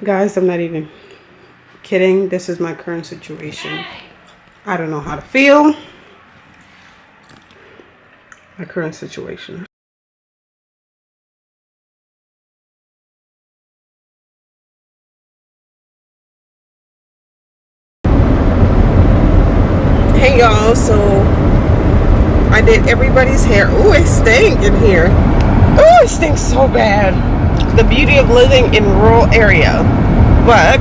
Guys, I'm not even kidding. This is my current situation. I don't know how to feel. My current situation. Hey y'all, so I did everybody's hair. Oh, it stinks in here. Oh, it stinks so bad. The beauty of living in rural area. But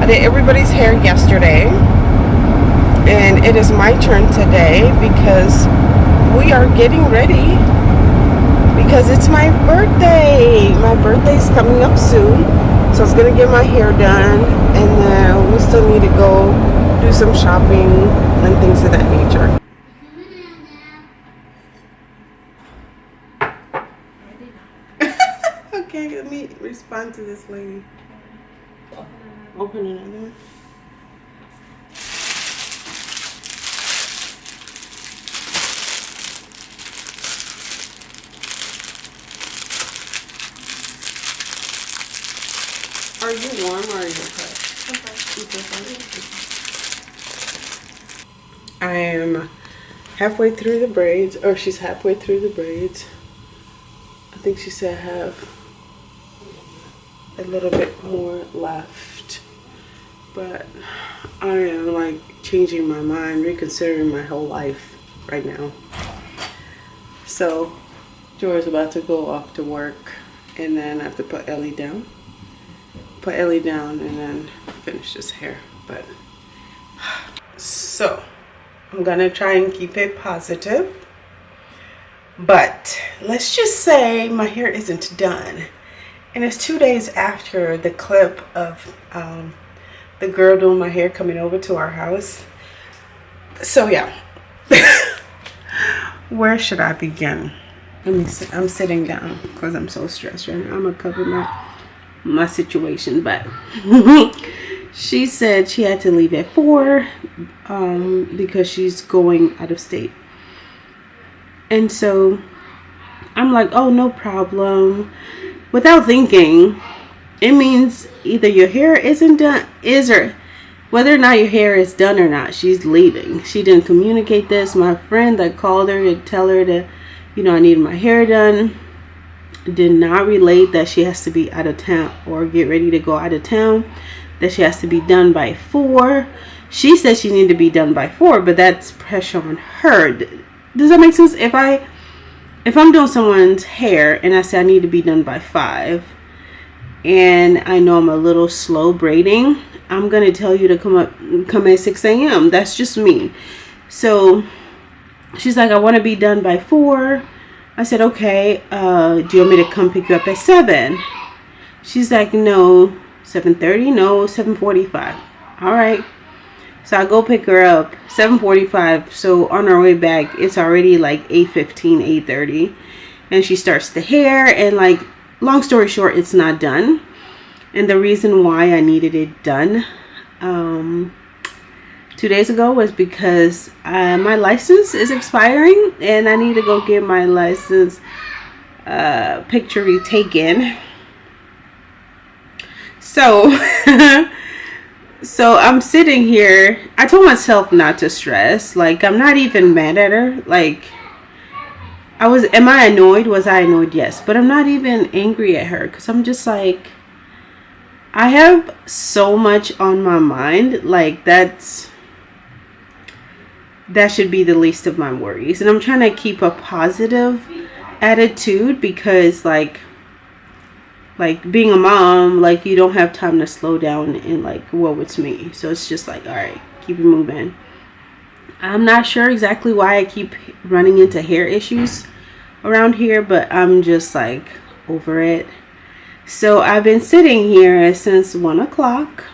I did everybody's hair yesterday. And it is my turn today because we are getting ready because it's my birthday. My birthday's coming up soon. So I was gonna get my hair done and then we still need to go do some shopping and things of that nature. okay, let me respond to this lady. Open another one. Are you warm or are you hot? I am halfway through the braids, or she's halfway through the braids. I think she said have a little bit more left. But I am like changing my mind, reconsidering my whole life right now. So Joy's about to go off to work and then I have to put Ellie down. Put Ellie down and then finish this hair. But so I'm gonna try and keep it positive. But let's just say my hair isn't done. And it's two days after the clip of um, the girl doing my hair coming over to our house. So yeah, where should I begin? Let me sit, I'm sitting down because I'm so stressed right now. I'm gonna cover my, my situation, but she said she had to leave at four um, because she's going out of state. And so I'm like, oh, no problem. Without thinking, it means either your hair isn't done, is or whether or not your hair is done or not, she's leaving. She didn't communicate this. My friend that called her to tell her to, you know, I need my hair done, did not relate that she has to be out of town or get ready to go out of town, that she has to be done by four. She said she needed to be done by four, but that's pressure on her. Does that make sense? If I if I'm doing someone's hair and I say I need to be done by five and I know I'm a little slow braiding, I'm gonna tell you to come up come at 6 a.m. That's just me. So she's like, I want to be done by four. I said, okay, uh, do you want me to come pick you up at seven? She's like, no, 7.30, no, 7.45. All right. So I go pick her up 7:45. So on our way back, it's already like 8:15, 8:30, and she starts the hair. And like, long story short, it's not done. And the reason why I needed it done um, two days ago was because uh, my license is expiring, and I need to go get my license uh, picture retaken. So. so I'm sitting here. I told myself not to stress. Like, I'm not even mad at her. Like, I was, am I annoyed? Was I annoyed? Yes. But I'm not even angry at her because I'm just like, I have so much on my mind. Like, that's, that should be the least of my worries. And I'm trying to keep a positive attitude because, like, like being a mom like you don't have time to slow down and like whoa it's me. So it's just like all right keep it moving. I'm not sure exactly why i keep running into hair issues around here but i'm just like over it. So i've been sitting here since one o'clock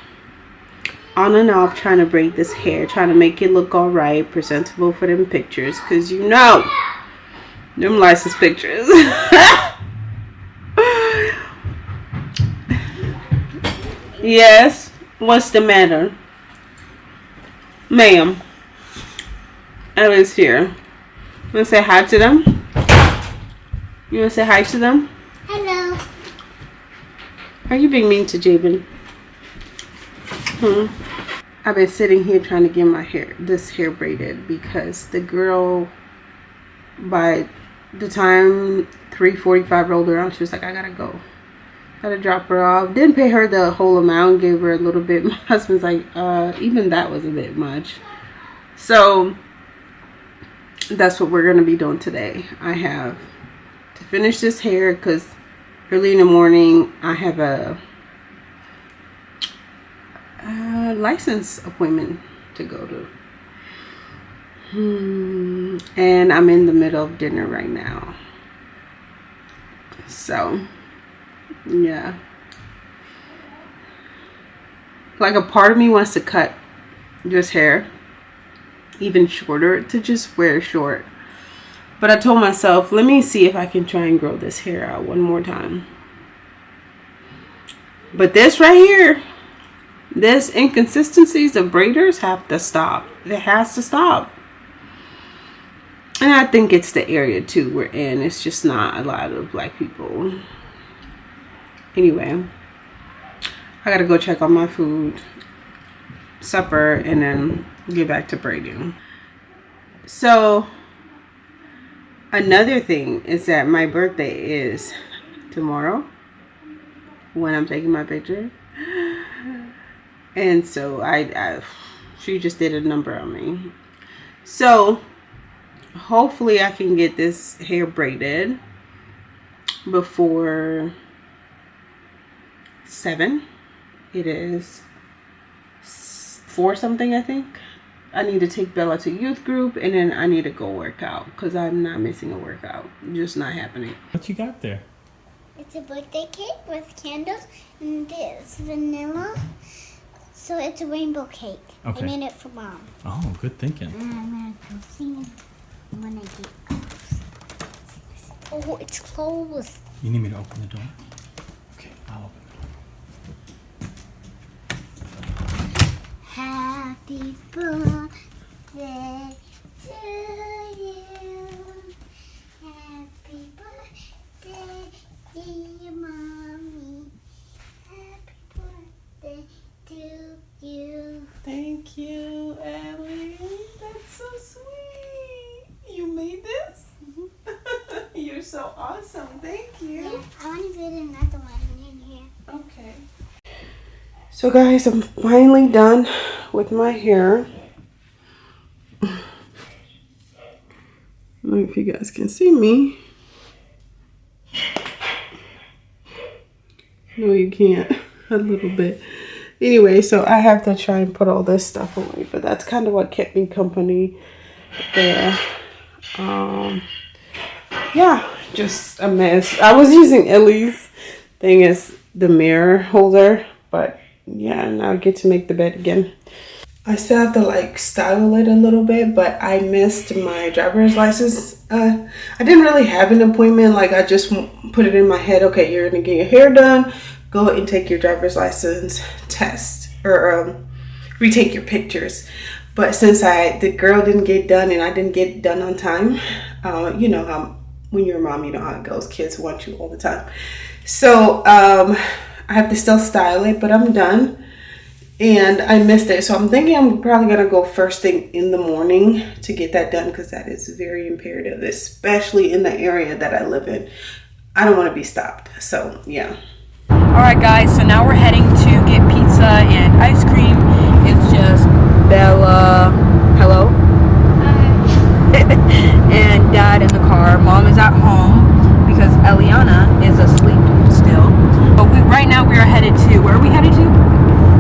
on and off trying to braid this hair trying to make it look all right presentable for them pictures because you know them license pictures Yes. What's the matter? Ma'am. Ella's here. You wanna say hi to them? You wanna say hi to them? Hello. Are you being mean to Jabin? Hmm. I've been sitting here trying to get my hair, this hair braided because the girl, by the time 3:45 rolled around, she was like, "I gotta go." Gotta drop her off. Didn't pay her the whole amount. Gave her a little bit. My husband's like, uh, even that was a bit much. So that's what we're gonna be doing today. I have to finish this hair because early in the morning I have a, a license appointment to go to. Hmm. And I'm in the middle of dinner right now. So yeah. Like a part of me wants to cut just hair even shorter to just wear short. But I told myself, let me see if I can try and grow this hair out one more time. But this right here, this inconsistencies of braiders have to stop. It has to stop. And I think it's the area too we're in. It's just not a lot of black people anyway i gotta go check on my food supper and then get back to braiding so another thing is that my birthday is tomorrow when i'm taking my picture. And so i, I she just did a number on me. So hopefully i can get this hair braided before seven. It is four something, I think. I need to take Bella to youth group and then I need to go work out because I'm not missing a workout. Just not happening. What you got there? It's a birthday cake with candles and this vanilla. So it's a rainbow cake. Okay. I made it for mom. Oh, good thinking. And I'm gonna go sing when I get close. Oh, it's closed. You need me to open the door? Okay, I'll open Happy birthday to you. Happy birthday, dear mommy. Happy birthday to you. Thank you, Ellie. That's so sweet. You made this? Mm-hmm. You're so awesome. Thank you. Yeah, I want to put another one in here. Okay. So guys, I'm finally done with my hair. If you guys can see me. No, you can't. A little bit. Anyway, so I have to try and put all this stuff away. But that's kind of what kept me company there. Um, yeah, just a mess. I was using Ellie's thing as the mirror holder. But yeah, now I get to make the bed again. I still have to like style it a little bit, but I missed my driver's license. Uh, I didn't really have an appointment. Like I just put it in my head, okay, you're gonna get your hair done, go and take your driver's license test or um, retake your pictures. But since I the girl didn't get done and I didn't get done on time, uh, you know how when you're a mom, you know how it goes. Kids want you all the time. So um, I have to still style it, but I'm done. And I missed it. So I'm thinking I'm probably going to go first thing in the morning to get that done because that is very imperative, especially in the area that I live in. I don't want to be stopped. So, yeah. All right, guys. So now we're heading to get pizza and ice cream. It's just Bella. Hello? and dad in the car. Mom is at home because Eliana is asleep. But we right now we are headed to where are we headed to?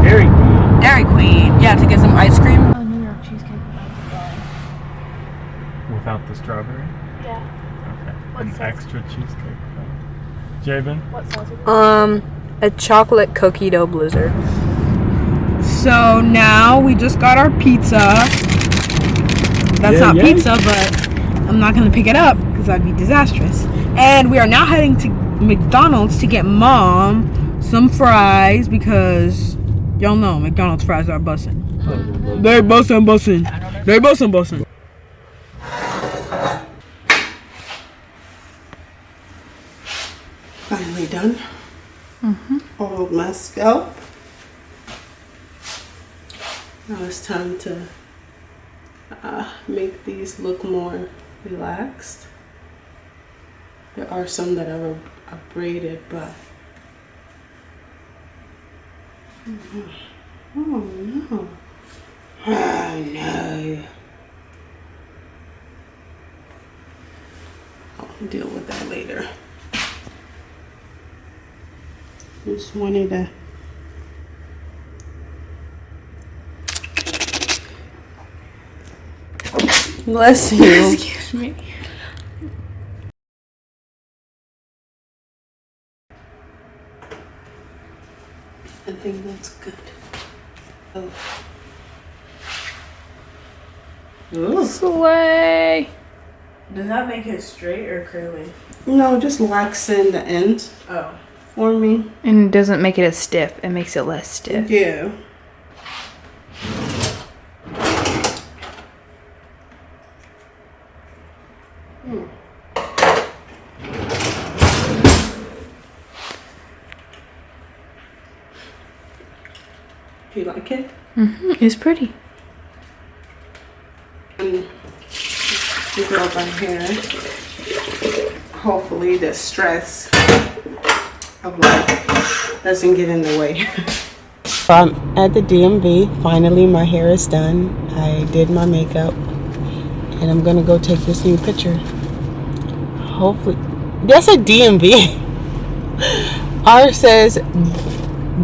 Dairy Queen. Dairy Queen. Yeah, to get some ice cream. Oh, New York cheesecake without the strawberry. Yeah. Okay. What An extra cheesecake. Jabin? What sauce? Um, a chocolate cookie dough blizzard. So now we just got our pizza. That's yeah, not yeah. pizza, but I'm not gonna pick it up because that'd be disastrous. And we are now heading to McDonald's to get mom some fries because y'all know McDonald's fries are bussin'. They bussin' bussin'. They bussin' bussin'. Finally done. Mm-hmm. hold my scalp. Now it's time to uh, make these look more relaxed. There are some that are, are braided, but oh no, oh no. I'll deal with that later. Just wanted to bless you. Excuse me. I think that's good. Oh. Ooh. Sway. Does that make it straight or curly? No, just laxing the ends Oh. for me. And it doesn't make it as stiff. It makes it less stiff. Yeah. Do you like it? Mm-hmm. It's pretty. And you grow my hair. Hopefully the stress of life doesn't get in the way. I'm at the DMV. Finally, my hair is done. I did my makeup. And I'm gonna go take this new picture. Hopefully. That's a DMV. R says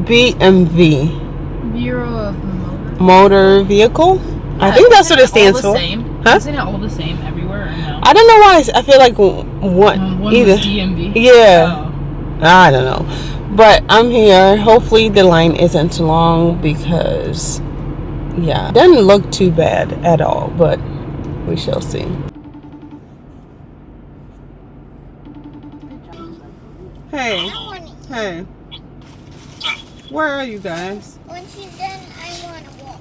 BMV. Bureau of Motor. Motor Vehicle? I think that's what it stands for. Huh? Isn't it all the same everywhere or no? I don't know why I feel like one, Um, one either. DMV. Yeah. Oh. I don't know. But I'm here. Hopefully the line isn't too long because yeah, it doesn't look too bad at all, but we shall see. Hey, hey. Where are you guys? When she's done, I want to walk.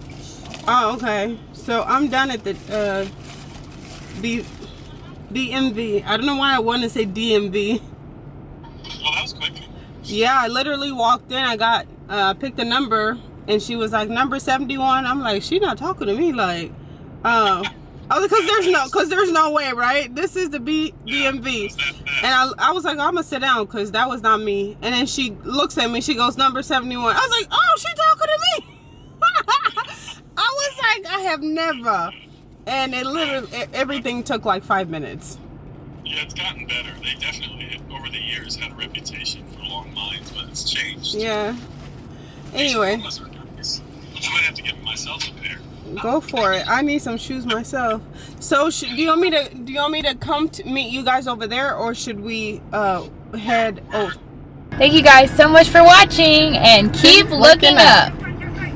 Oh, okay. So I'm done at the uh B DMV. I don't know why I want to say DMV. Well, that was quick. Yeah, I literally walked in. I got uh picked a number, and she was like number seventy one. I'm like, she not talking to me. Like, uh, I was because there's no because there's no way, right? This is the B DMV, and I, I was like, I'm gonna sit down because that was not me. And then she looks at me. She goes number seventy one. I was like, oh, she talking to me. I was like, I have never. And it literally everything took like five minutes. Yeah, it's gotten better. They definitely, over the years, had a reputation for long lines, but it's changed. Yeah. Anyway. I might have to get myself a pair. Go for it. I need some shoes myself. So, sh- do you want me to do you want me to come to meet you guys over there, or should we uh head? Oh, Thank you guys so much for watching and keep looking up.